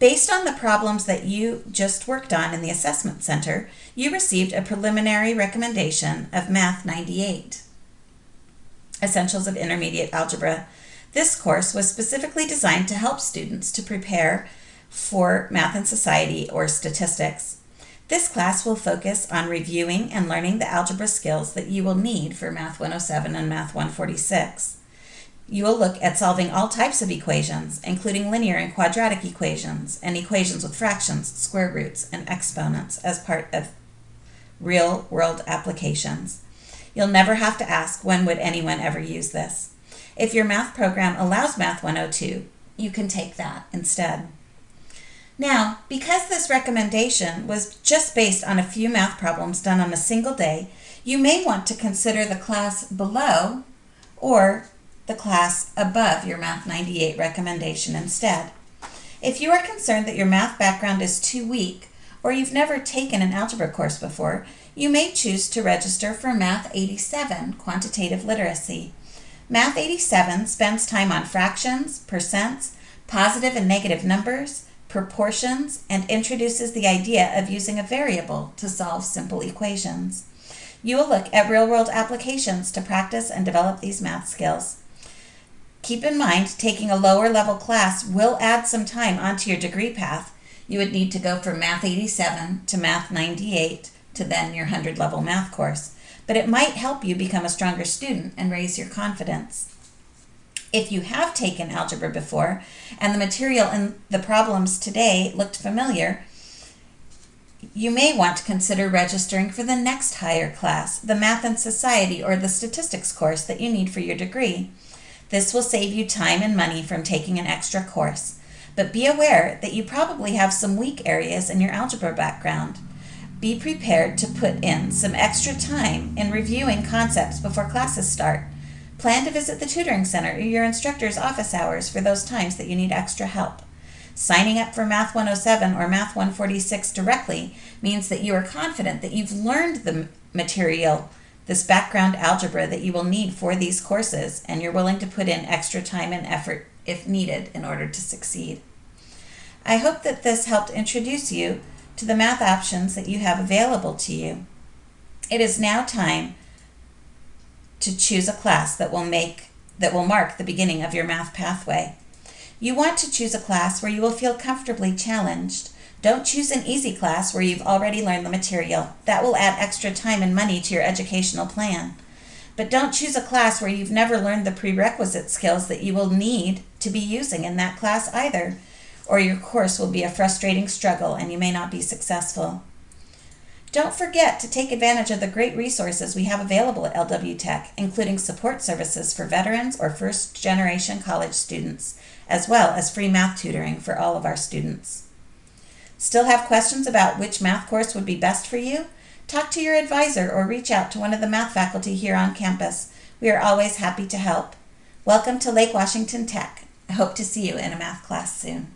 Based on the problems that you just worked on in the Assessment Center, you received a preliminary recommendation of Math 98, Essentials of Intermediate Algebra. This course was specifically designed to help students to prepare for Math and Society or statistics. This class will focus on reviewing and learning the algebra skills that you will need for Math 107 and Math 146. You will look at solving all types of equations, including linear and quadratic equations, and equations with fractions, square roots, and exponents as part of real world applications. You'll never have to ask when would anyone ever use this. If your math program allows Math 102, you can take that instead. Now, because this recommendation was just based on a few math problems done on a single day, you may want to consider the class below or the class above your Math 98 recommendation instead. If you are concerned that your math background is too weak or you've never taken an algebra course before, you may choose to register for Math 87 Quantitative Literacy. Math 87 spends time on fractions, percents, positive and negative numbers, proportions, and introduces the idea of using a variable to solve simple equations. You will look at real-world applications to practice and develop these math skills. Keep in mind, taking a lower level class will add some time onto your degree path. You would need to go from Math 87 to Math 98 to then your 100 level math course, but it might help you become a stronger student and raise your confidence. If you have taken algebra before and the material and the problems today looked familiar, you may want to consider registering for the next higher class, the Math and Society or the Statistics course that you need for your degree. This will save you time and money from taking an extra course. But be aware that you probably have some weak areas in your algebra background. Be prepared to put in some extra time in reviewing concepts before classes start. Plan to visit the tutoring center or your instructor's office hours for those times that you need extra help. Signing up for Math 107 or Math 146 directly means that you are confident that you've learned the material this background algebra that you will need for these courses, and you're willing to put in extra time and effort if needed in order to succeed. I hope that this helped introduce you to the math options that you have available to you. It is now time to choose a class that will make that will mark the beginning of your math pathway. You want to choose a class where you will feel comfortably challenged, don't choose an easy class where you've already learned the material. That will add extra time and money to your educational plan. But don't choose a class where you've never learned the prerequisite skills that you will need to be using in that class either, or your course will be a frustrating struggle and you may not be successful. Don't forget to take advantage of the great resources we have available at LW Tech, including support services for veterans or first generation college students, as well as free math tutoring for all of our students. Still have questions about which math course would be best for you? Talk to your advisor or reach out to one of the math faculty here on campus. We are always happy to help. Welcome to Lake Washington Tech. I hope to see you in a math class soon.